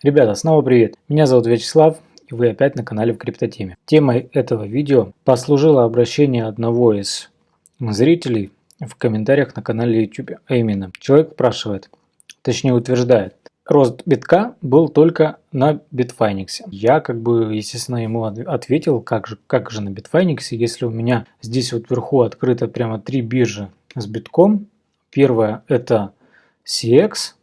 Ребята, снова привет! Меня зовут Вячеслав, и вы опять на канале в Криптотеме. Темой этого видео послужило обращение одного из зрителей в комментариях на канале YouTube. А именно, человек спрашивает, точнее утверждает, рост битка был только на Bitfinex. Я как бы, естественно, ему ответил, как же, как же на Bitfinex, если у меня здесь вот вверху открыто прямо три биржи с битком. Первая это CEX,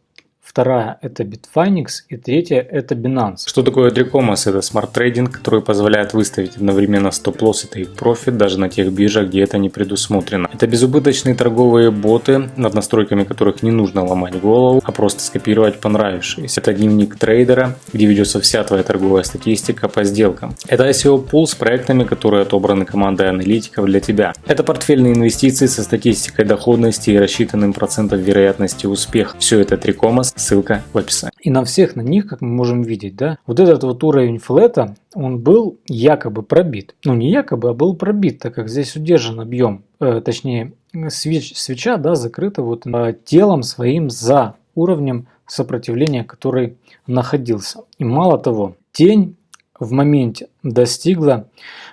вторая это Bitfinex и третья это Binance. Что такое 3Commas? Это smart trading, который позволяет выставить одновременно стоп-лосс и тейк-профит даже на тех биржах, где это не предусмотрено. Это безубыточные торговые боты, над настройками которых не нужно ломать голову, а просто скопировать понравившиеся. Это дневник трейдера, где ведется вся твоя торговая статистика по сделкам. Это ICO пул с проектами, которые отобраны командой аналитиков для тебя. Это портфельные инвестиции со статистикой доходности и рассчитанным процентом вероятности успеха. Все это 3Commas ссылка в описании. И на всех на них, как мы можем видеть, да, вот этот вот уровень флэта, он был якобы пробит. Ну не якобы, а был пробит, так как здесь удержан объем, э, точнее свеч, свеча, да, закрыта вот э, телом своим за уровнем сопротивления, который находился. И мало того, тень в моменте достигла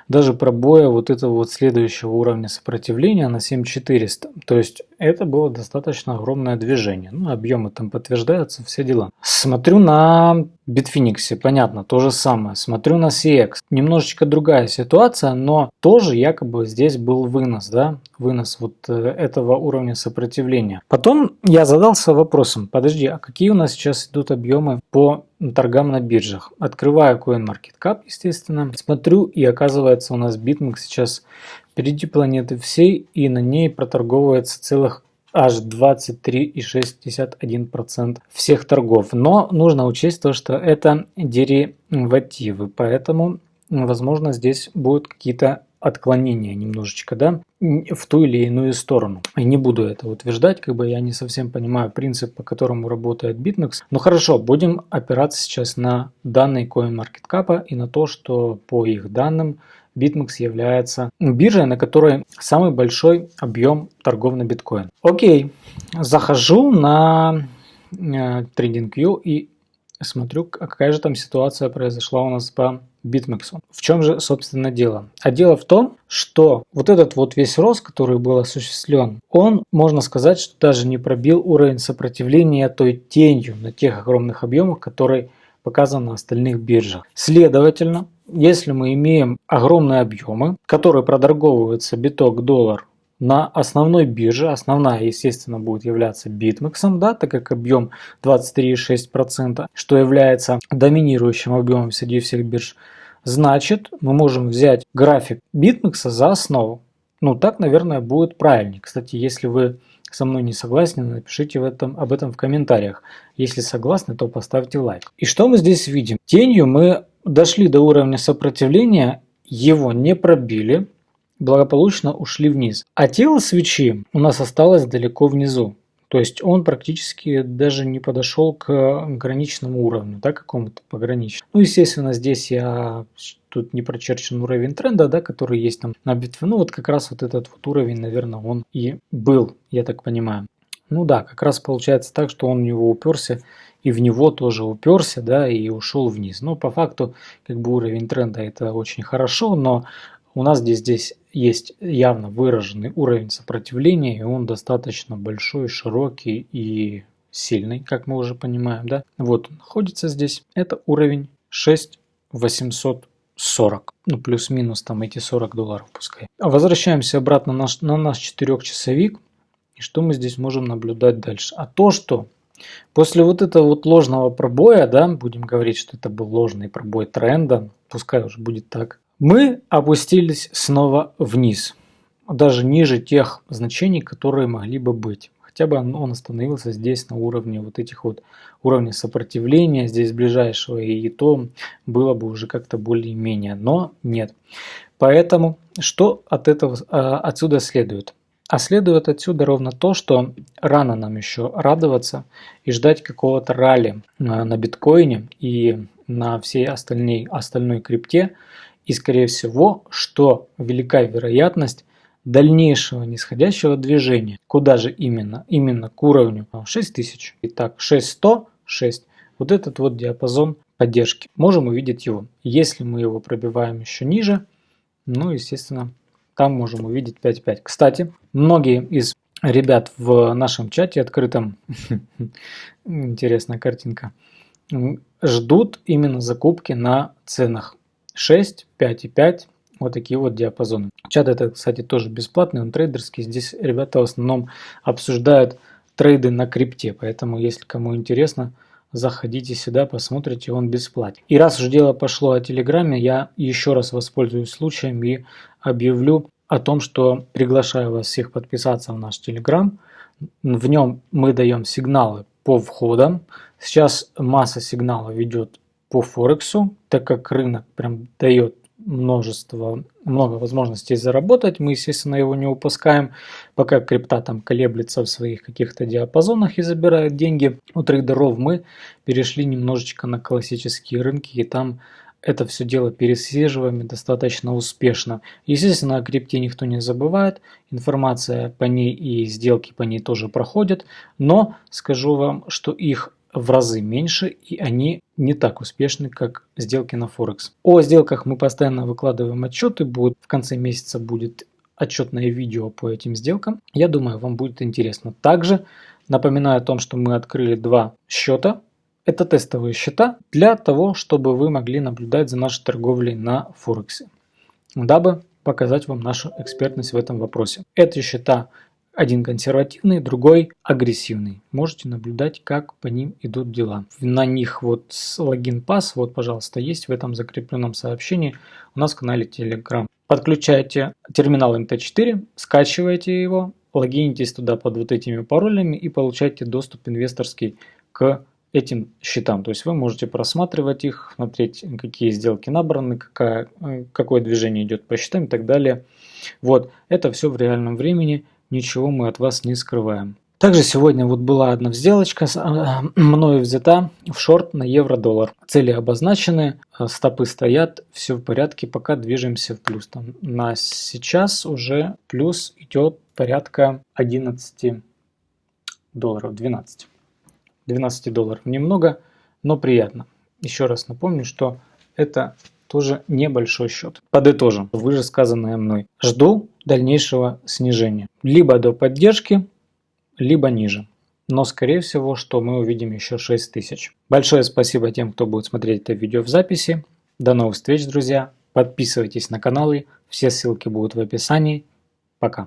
даже пробоя вот этого вот следующего уровня сопротивления на 7400. То есть это было достаточно огромное движение. Ну, объемы там подтверждаются, все дела. Смотрю на Bitfinex, понятно, то же самое. Смотрю на CX. Немножечко другая ситуация, но тоже якобы здесь был вынос, да, вынос вот э, этого уровня сопротивления. Потом я задался вопросом, подожди, а какие у нас сейчас идут объемы по торгам на биржах? Открываю CoinMarketCap, естественно, смотрю и оказывается у нас BitMEX сейчас впереди планеты всей и на ней проторговывается целых аж 23,61% всех торгов. Но нужно учесть то, что это деривативы, поэтому, возможно, здесь будут какие-то отклонения немножечко, да, в ту или иную сторону. И не буду это утверждать, как бы я не совсем понимаю принцип, по которому работает BitMEX. Но хорошо, будем опираться сейчас на данные CoinMarketCap и на то, что по их данным BitMEX является биржей, на которой самый большой объем торгов на биткоин. Окей, захожу на э, TradingView и смотрю, какая же там ситуация произошла у нас по BitMEX. В чем же, собственно, дело? А дело в том, что вот этот вот весь рост, который был осуществлен, он, можно сказать, что даже не пробил уровень сопротивления той тенью на тех огромных объемах, которые показан на остальных биржах. Следовательно, если мы имеем огромные объемы, которые проторговываются биток-доллар на основной бирже, основная, естественно, будет являться BitMEX, да, так как объем 23,6%, что является доминирующим объемом среди всех бирж, значит, мы можем взять график BitMEX за основу. Ну, так, наверное, будет правильнее. Кстати, если вы со мной не согласны, напишите в этом, об этом в комментариях. Если согласны, то поставьте лайк. И что мы здесь видим? Тенью мы дошли до уровня сопротивления, его не пробили, благополучно ушли вниз. А тело свечи у нас осталось далеко внизу. То есть он практически даже не подошел к граничному уровню, да, какому-то пограничному. Ну, естественно, здесь я тут не прочерчен уровень тренда, да, который есть там на битве. Ну, вот как раз вот этот вот уровень, наверное, он и был, я так понимаю. Ну да, как раз получается так, что он в него уперся и в него тоже уперся, да, и ушел вниз. Но по факту, как бы уровень тренда это очень хорошо, но у нас здесь, есть явно выраженный уровень сопротивления, и он достаточно большой, широкий и сильный, как мы уже понимаем. Да? Вот он находится здесь. Это уровень 6840. Ну, плюс-минус там эти 40 долларов пускай. Возвращаемся обратно на наш, на наш 4-часовик. И что мы здесь можем наблюдать дальше? А то, что после вот этого вот ложного пробоя, да, будем говорить, что это был ложный пробой тренда, пускай уже будет так, мы опустились снова вниз, даже ниже тех значений, которые могли бы быть. Хотя бы он остановился здесь на уровне вот этих вот уровня сопротивления, здесь ближайшего, и то было бы уже как-то более-менее, но нет. Поэтому что от этого а, отсюда следует? А следует отсюда ровно то, что рано нам еще радоваться и ждать какого-то ралли а, на биткоине и на всей остальной, остальной крипте, и скорее всего, что велика вероятность дальнейшего нисходящего движения. Куда же именно? Именно к уровню 6000. Итак, 6100, 6 вот этот вот диапазон поддержки. Можем увидеть его. Если мы его пробиваем еще ниже, ну, естественно, там можем увидеть 5.5. Кстати, многие из ребят в нашем чате открытом, интересная картинка, ждут именно закупки на ценах 6, 5 и 5, вот такие вот диапазоны. Чат это, кстати, тоже бесплатный, он трейдерский. Здесь ребята в основном обсуждают трейды на крипте, поэтому если кому интересно, заходите сюда, посмотрите, он бесплатен. И раз уже дело пошло о Телеграме, я еще раз воспользуюсь случаем и объявлю о том, что приглашаю вас всех подписаться в наш Телеграм. В нем мы даем сигналы по входам. Сейчас масса сигналов идет по Форексу, так как рынок прям дает множество, много возможностей заработать. Мы, естественно, его не упускаем, пока крипта там колеблется в своих каких-то диапазонах и забирает деньги. У трейдеров мы перешли немножечко на классические рынки, и там это все дело пересвеживаем достаточно успешно. Естественно, о крипте никто не забывает, информация по ней и сделки по ней тоже проходят, но скажу вам, что их в разы меньше и они не так успешны, как сделки на Форекс. О сделках мы постоянно выкладываем отчеты, будет, в конце месяца будет отчетное видео по этим сделкам. Я думаю, вам будет интересно. Также напоминаю о том, что мы открыли два счета. Это тестовые счета для того, чтобы вы могли наблюдать за нашей торговлей на Форексе, дабы показать вам нашу экспертность в этом вопросе. Эти счета один консервативный, другой агрессивный. Можете наблюдать, как по ним идут дела. На них вот логин пас, вот, пожалуйста, есть в этом закрепленном сообщении у нас в канале Telegram. Подключайте терминал MT4, скачивайте его, логинитесь туда под вот этими паролями и получайте доступ инвесторский к этим счетам. То есть вы можете просматривать их, смотреть, какие сделки набраны, какая, какое движение идет по счетам и так далее. Вот, это все в реальном времени ничего мы от вас не скрываем. Также сегодня вот была одна сделочка а, мною взята в шорт на евро-доллар. Цели обозначены, а, стопы стоят, все в порядке, пока движемся в плюс. Там на сейчас уже плюс идет порядка 11 долларов, 12. 12 долларов немного, но приятно. Еще раз напомню, что это тоже небольшой счет. Подытожим выше сказанное мной. Жду дальнейшего снижения. Либо до поддержки, либо ниже. Но скорее всего, что мы увидим еще 6000. Большое спасибо тем, кто будет смотреть это видео в записи. До новых встреч, друзья. Подписывайтесь на каналы. Все ссылки будут в описании. Пока.